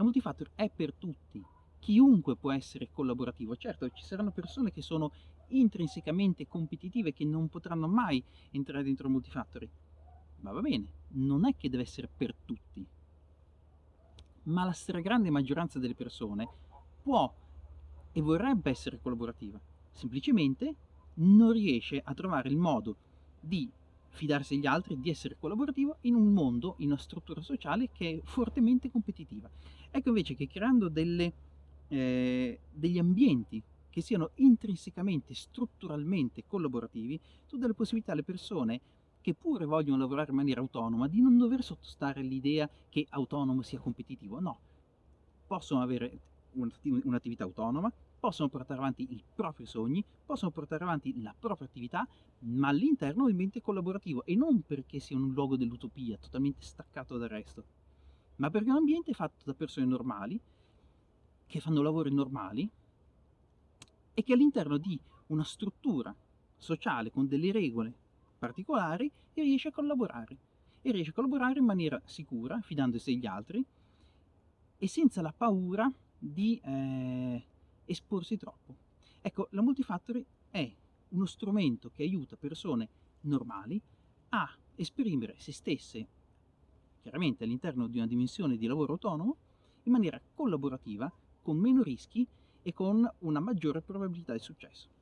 La multifactor è per tutti, chiunque può essere collaborativo. Certo, ci saranno persone che sono intrinsecamente competitive che non potranno mai entrare dentro multifactory. Ma va bene, non è che deve essere per tutti. Ma la stragrande maggioranza delle persone può e vorrebbe essere collaborativa, semplicemente non riesce a trovare il modo di fidarsi degli altri, di essere collaborativo in un mondo, in una struttura sociale che è fortemente competitiva. Ecco invece che creando delle, eh, degli ambienti che siano intrinsecamente, strutturalmente collaborativi, tu dai la possibilità alle persone che pure vogliono lavorare in maniera autonoma di non dover sottostare all'idea che autonomo sia competitivo, no. Possono avere un'attività autonoma, possono portare avanti i propri sogni, possono portare avanti la propria attività, ma all'interno di un ambiente collaborativo e non perché sia un luogo dell'utopia, totalmente staccato dal resto, ma perché è un ambiente fatto da persone normali, che fanno lavori normali e che all'interno di una struttura sociale con delle regole particolari riesce a collaborare e riesce a collaborare in maniera sicura, fidandosi degli altri e senza la paura di eh, esporsi troppo. Ecco, la multifactory è uno strumento che aiuta persone normali a esprimere se stesse, chiaramente all'interno di una dimensione di lavoro autonomo, in maniera collaborativa, con meno rischi e con una maggiore probabilità di successo.